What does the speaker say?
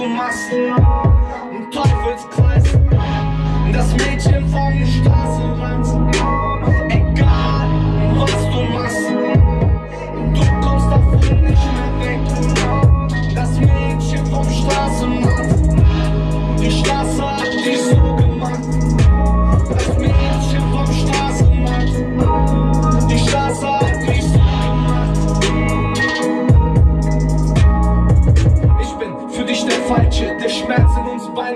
du machst einen Teufelskreis. Das Mädchen von der Straße rennt. Egal, was du machst, du kommst davon nicht mehr weg. Das Mädchen vom Straßenrand, die Straße. falsche, der Schmerz in uns beiden